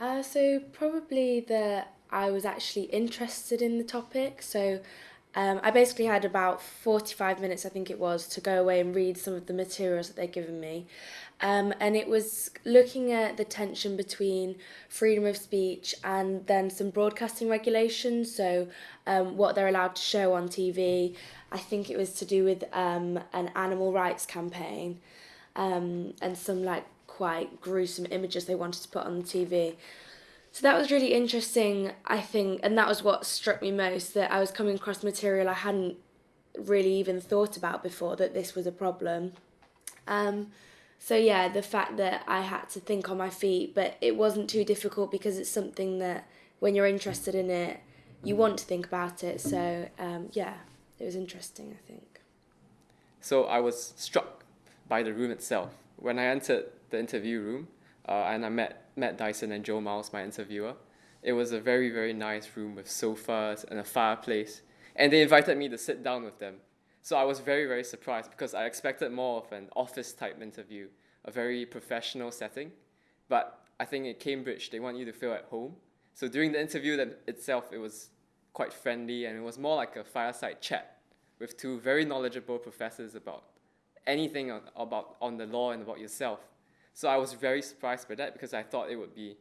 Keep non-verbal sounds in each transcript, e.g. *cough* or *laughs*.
Uh, so probably that I was actually interested in the topic. So um, I basically had about 45 minutes, I think it was, to go away and read some of the materials that they'd given me. Um, and it was looking at the tension between freedom of speech and then some broadcasting regulations. So, um, what they're allowed to show on TV. I think it was to do with um, an animal rights campaign um, and some like quite gruesome images they wanted to put on the TV. So that was really interesting, I think, and that was what struck me most that I was coming across material I hadn't really even thought about before that this was a problem. Um, so yeah, the fact that I had to think on my feet, but it wasn't too difficult because it's something that when you're interested in it, you want to think about it. So um, yeah, it was interesting, I think. So I was struck by the room itself. When I entered the interview room uh, and I met Matt Dyson and Jo Miles, my interviewer, it was a very, very nice room with sofas and a fireplace. And they invited me to sit down with them. So I was very, very surprised because I expected more of an office type interview, a very professional setting. But I think at Cambridge, they want you to feel at home. So during the interview itself, it was quite friendly and it was more like a fireside chat with two very knowledgeable professors about anything on, about on the law and about yourself. So I was very surprised by that because I thought it would be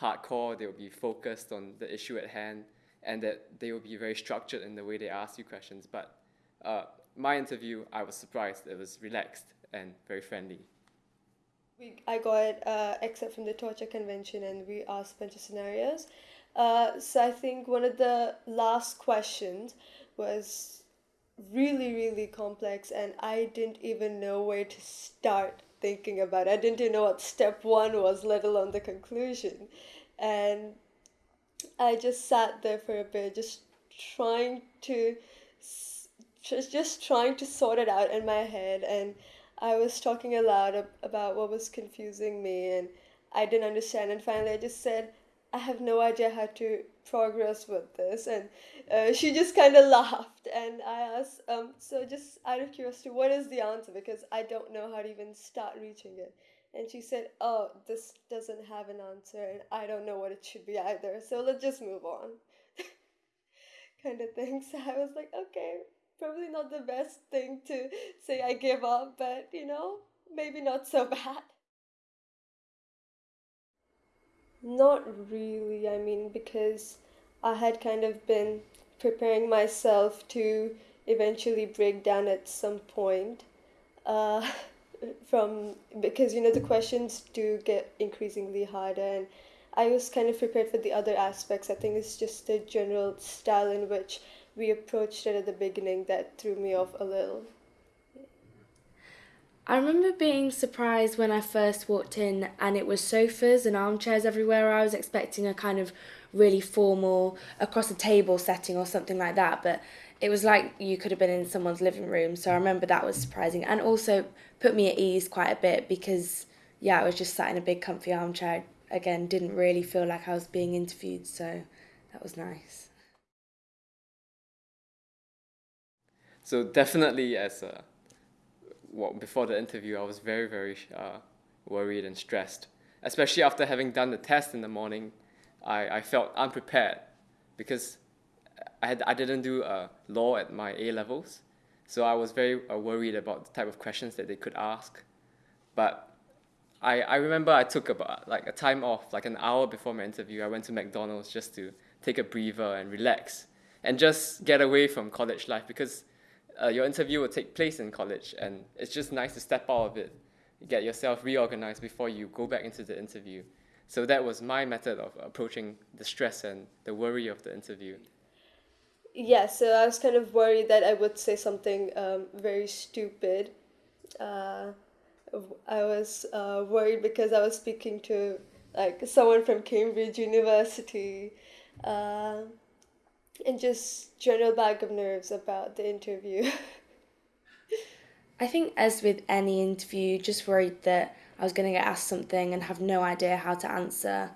hardcore, they would be focused on the issue at hand, and that they would be very structured in the way they ask you questions. But uh, my interview, I was surprised. It was relaxed and very friendly. We, I got uh, except from the torture convention, and we asked a bunch of scenarios. Uh, so I think one of the last questions was really, really complex, and I didn't even know where to start thinking about it. I didn't even know what step one was, let alone the conclusion. And I just sat there for a bit, just trying to just just trying to sort it out in my head and I was talking aloud about what was confusing me and I didn't understand and finally I just said I have no idea how to progress with this. And uh, she just kind of laughed. And I asked um so just out of curiosity what is the answer? Because I don't know how to even start reaching it. And she said oh this doesn't have an answer and I don't know what it should be either. So let's just move on. *laughs* Kind of thing. *laughs* So I was like okay probably not the best thing to say I give up, but you know, maybe not so *laughs* bad. Not really, I mean, because I had kind of been preparing myself to eventually break down at some point. Uh, *laughs* from because you know the questions do get increasingly harder and I was kind of prepared for the other aspects. I think it's just the general style in which we approached it at the beginning that threw me off a little. I remember being surprised when I first walked in and it was sofas and armchairs everywhere. I was expecting a kind of really formal across a table setting or something like that, but it was like you could have been in someone's living room. So I remember that was surprising and also put me at ease quite a bit because yeah, I was just sat in a big comfy armchair. Again, didn't really feel like I was being interviewed, so that was nice. So definitely, as a, well, before the interview, I was very very uh, worried and stressed, especially after having done the test in the morning. I, I felt unprepared because I had I didn't do uh, law at my A levels, so I was very uh, worried about the type of questions that they could ask. But I, I remember I took about like a time off, like an hour before my interview. I went to McDonald's just to take a breather and relax and just get away from college life because uh, your interview will take place in college, and it's just nice to step out of it, get yourself reorganized before you go back into the interview. So that was my method of approaching the stress and the worry of the interview. Yeah, so I was kind of worried that I would say something um, very stupid. Uh, I was uh, worried because I was speaking to like someone from Cambridge University. Uh, and just general bag of nerves about the interview. I think, as with any interview, just worried that I was going to get asked something and have no idea how to answer.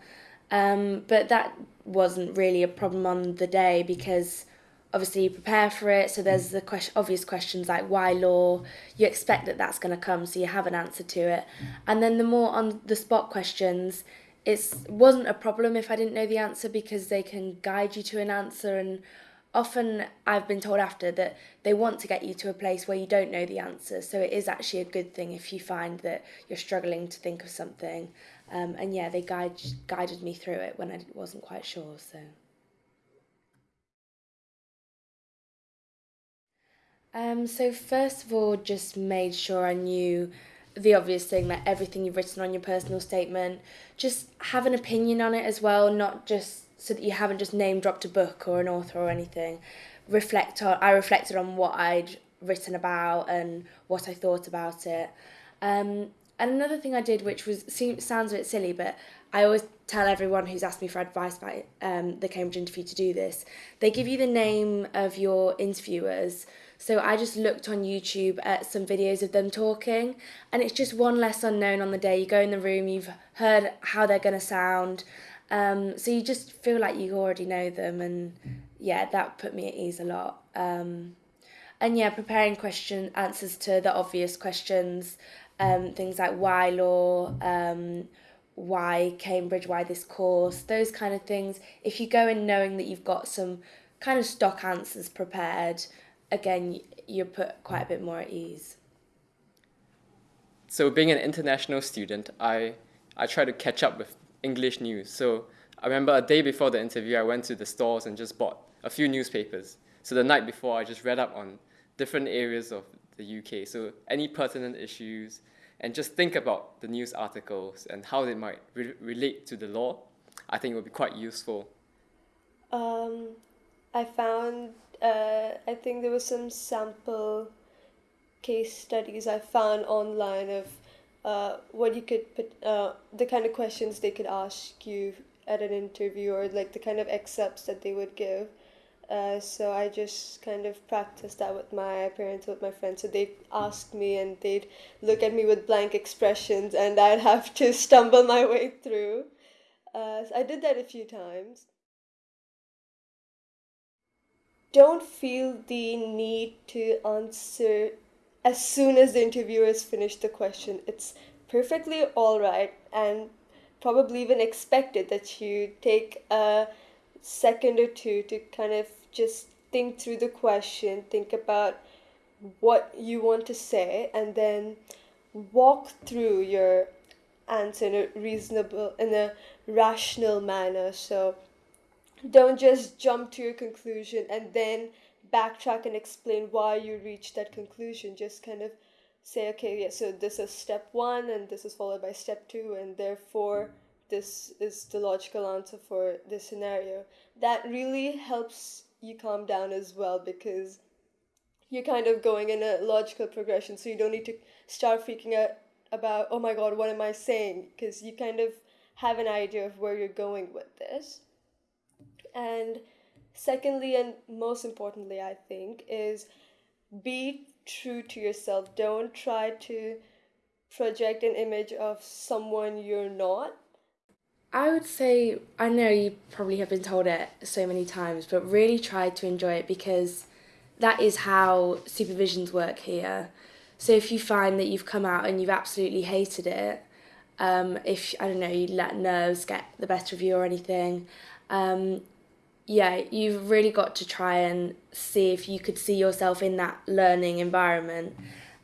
Um, but that wasn't really a problem on the day because obviously you prepare for it. So there's the question, obvious questions like why law. You expect that that's going to come, so you have an answer to it. And then the more on the spot questions, it wasn't a problem if I didn't know the answer because they can guide you to an answer and often I've been told after that they want to get you to a place where you don't know the answer. So it is actually a good thing if you find that you're struggling to think of something. Um, and yeah, they guide, guided me through it when I wasn't quite sure. So. Um, so first of all, just made sure I knew the obvious thing that everything you've written on your personal statement, just have an opinion on it as well, not just so that you haven't just name dropped a book or an author or anything. Reflect on. I reflected on what I'd written about and what I thought about it. Um, and another thing I did, which was seems, sounds a bit silly, but I always tell everyone who's asked me for advice about um, the Cambridge interview to do this. They give you the name of your interviewers. So I just looked on YouTube at some videos of them talking, and it's just one less unknown on the day. You go in the room, you've heard how they're going to sound, um, so you just feel like you already know them, and yeah, that put me at ease a lot. Um, and yeah, preparing question answers to the obvious questions, um, things like why law, um, why Cambridge, why this course, those kind of things. If you go in knowing that you've got some kind of stock answers prepared, again, you're put quite a bit more at ease. So being an international student, I I try to catch up with English news. So I remember a day before the interview, I went to the stores and just bought a few newspapers. So the night before, I just read up on different areas of the UK. So any pertinent issues, and just think about the news articles and how they might re- relate to the law. I think it would be quite useful. Um, I found, uh, I think there were some sample case studies I found online of uh, what you could put, uh, the kind of questions they could ask you at an interview or like the kind of excerpts that they would give. Uh, so I just kind of practiced that with my parents, with my friends. So they'd ask me and they'd look at me with blank expressions, and I'd have to *laughs* stumble my way through. Uh, so I did that a few times. Don't feel the need to answer as soon as the interviewer has finished the question. It's perfectly all right and probably even expected that you take a second or two to kind of just think through the question, think about what you want to say, and then walk through your answer in a reasonable, in a rational manner. So don't just jump to your conclusion and then backtrack and explain why you reached that conclusion. Just kind of say, okay, yeah, so this is step one, and this is followed by step two, and therefore this is the logical answer for this scenario. That really helps you calm down as well because you're kind of going in a logical progression, so you don't need to start freaking out about, oh my god, what am I saying? Because you kind of have an idea of where you're going with this. And secondly, and most importantly, I think, is be true to yourself. Don't try to project an image of someone you're not. I would say, I know you probably have been told it so many times, but really try to enjoy it because that is how supervisions work here. So if you find that you've come out and you've absolutely hated it, um, if, I don't know, you let nerves get the better of you or anything, um, yeah, you've really got to try and see if you could see yourself in that learning environment.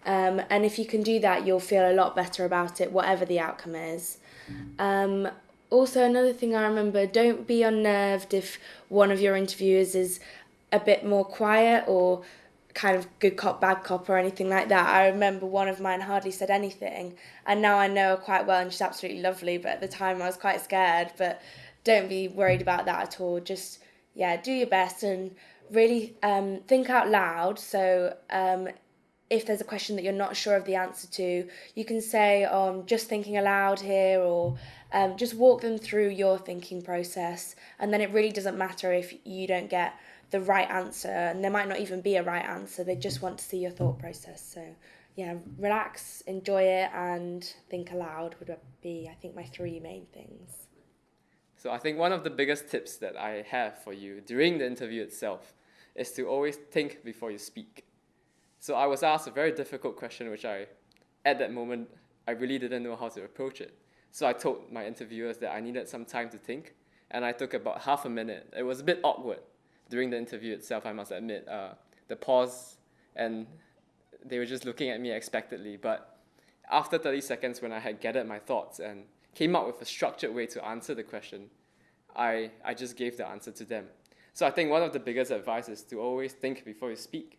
Um, and if you can do that, you'll feel a lot better about it, whatever the outcome is. Um, also, another thing I remember don't be unnerved if one of your interviewers is a bit more quiet or kind of good cop, bad cop, or anything like that. I remember one of mine hardly said anything, and now I know her quite well, and she's absolutely lovely. But at the time, I was quite scared. But don't be worried about that at all. Just yeah, do your best and really um, think out loud. So um, if there's a question that you're not sure of the answer to, you can say, oh, I'm just thinking aloud here, or um, just walk them through your thinking process. And then it really doesn't matter if you don't get the right answer, and there might not even be a right answer, they just want to see your thought process. So, yeah, relax, enjoy it, and think aloud would be, I think, my three main things. So I think one of the biggest tips that I have for you during the interview itself is to always think before you speak. So I was asked a very difficult question, which I, at that moment, I really didn't know how to approach it. So I told my interviewers that I needed some time to think, and I took about half a minute. It was a bit awkward during the interview itself, I must admit. Uh, the pause, and they were just looking at me expectantly. But after 30 seconds, when I had gathered my thoughts and came up with a structured way to answer the question, I, I just gave the answer to them. So I think one of the biggest advice is to always think before you speak.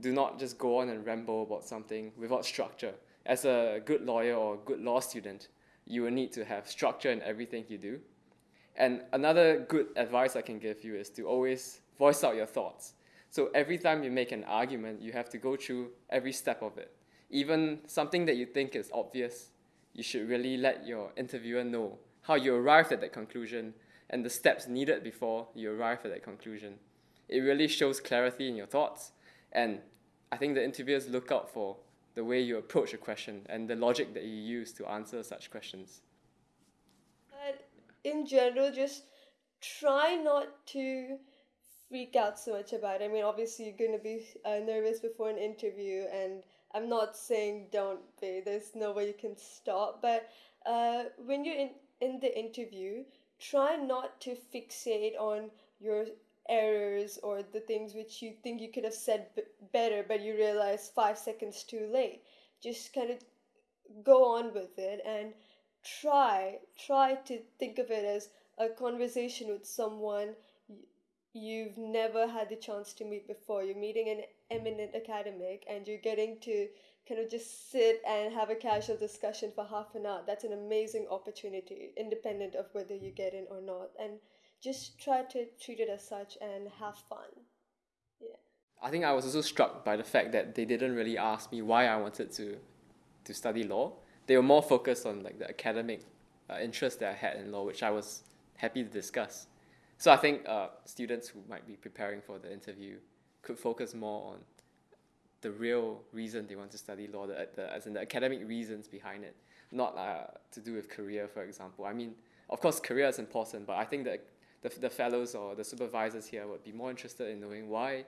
Do not just go on and ramble about something without structure. As a good lawyer or a good law student, you will need to have structure in everything you do. And another good advice I can give you is to always voice out your thoughts. So every time you make an argument, you have to go through every step of it. Even something that you think is obvious, you should really let your interviewer know how you arrived at that conclusion and the steps needed before you arrive at that conclusion. It really shows clarity in your thoughts, and I think the interviewers look out for the way you approach a question and the logic that you use to answer such questions. In general, just try not to freak out so much about it. I mean, obviously, you're going to be uh, nervous before an interview, and I'm not saying don't be, there's no way you can stop, but uh, when you're in, in the interview, try not to fixate on your errors or the things which you think you could have said b- better but you realize five seconds too late. Just kind of go on with it and try try to think of it as a conversation with someone you've never had the chance to meet before. You're meeting an eminent academic and you're getting to kind of just sit and have a casual discussion for half an hour. That's an amazing opportunity independent of whether you get in or not. And just try to treat it as such and have fun. Yeah. I think I was also struck by the fact that they didn't really ask me why I wanted to to study law. They were more focused on like the academic uh, interest that I had in law, which I was happy to discuss. So I think uh, students who might be preparing for the interview could focus more on the real reason they want to study law, the, the as in the academic reasons behind it, not uh, to do with career, for example. I mean, of course, career is important, but I think that the, the fellows or the supervisors here would be more interested in knowing why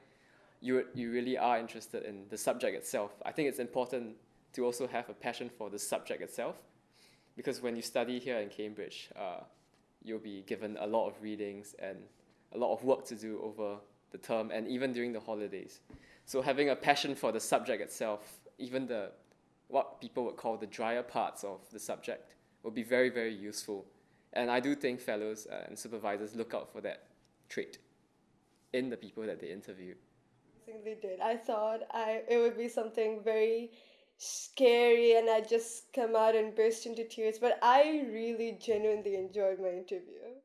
you, you really are interested in the subject itself. I think it's important to also have a passion for the subject itself because when you study here in Cambridge, uh, you'll be given a lot of readings and a lot of work to do over the term and even during the holidays. So having a passion for the subject itself, even the what people would call the drier parts of the subject, will be very, very useful. And I do think fellows uh, and supervisors look out for that trait in the people that they interview. They did. I thought I it would be something very scary and I'd just come out and burst into tears, but I really genuinely enjoyed my interview.